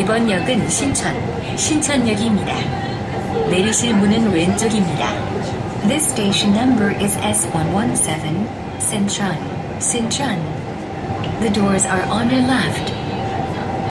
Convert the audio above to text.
이번 역은 신천, 신천역입니다. 내리실 문은 왼쪽입니다. This station number is S117, Sincheon, Sincheon. The doors are on your left.